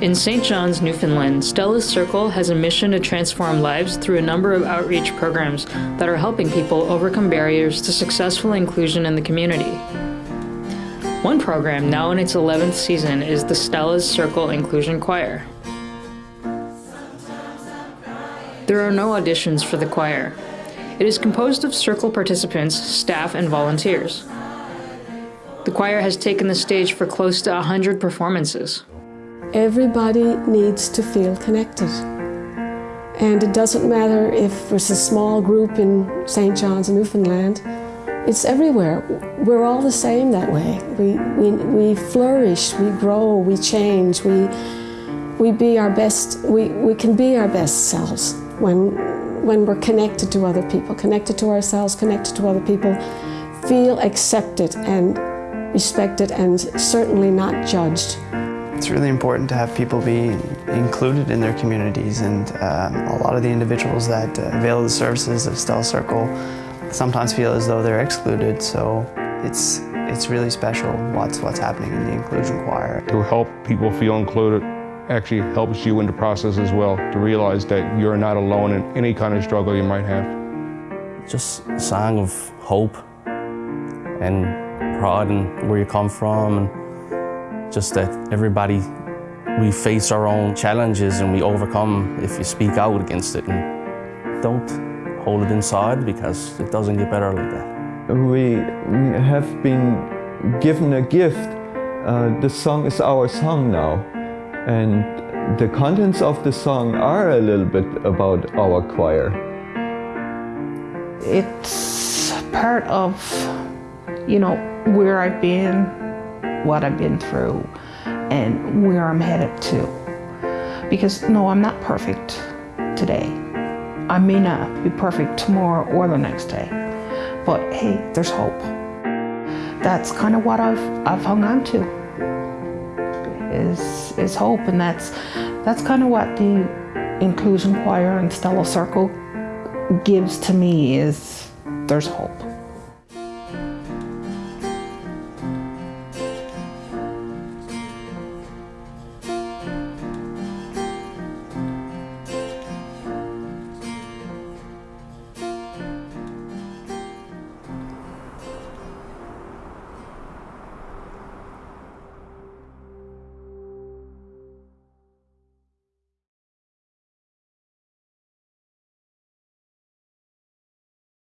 In St. John's, Newfoundland, Stella's Circle has a mission to transform lives through a number of outreach programs that are helping people overcome barriers to successful inclusion in the community. One program, now in its 11th season, is the Stella's Circle Inclusion Choir. There are no auditions for the choir. It is composed of Circle participants, staff, and volunteers. The choir has taken the stage for close to 100 performances. Everybody needs to feel connected. And it doesn't matter if it's a small group in St. John's, Newfoundland, it's everywhere. We're all the same that way. We, we, we flourish, we grow, we change, we, we be our best, we, we can be our best selves when, when we're connected to other people, connected to ourselves, connected to other people, feel accepted and respected and certainly not judged. It's really important to have people be included in their communities and um, a lot of the individuals that uh, avail the services of Stella Circle sometimes feel as though they're excluded, so it's, it's really special what's, what's happening in the inclusion choir. To help people feel included actually helps you in the process as well, to realize that you're not alone in any kind of struggle you might have. Just a song of hope and pride in where you come from and just that everybody, we face our own challenges and we overcome if you speak out against it and don't hold it inside because it doesn't get better like that. We, we have been given a gift. Uh, the song is our song now and the contents of the song are a little bit about our choir. It's part of, you know, where I've been, what I've been through and where I'm headed to. Because no, I'm not perfect today. I may not be perfect tomorrow or the next day, but hey, there's hope. That's kind of what I've, I've hung on to, is, is hope, and that's, that's kind of what the Inclusion Choir and Stella Circle gives to me is there's hope.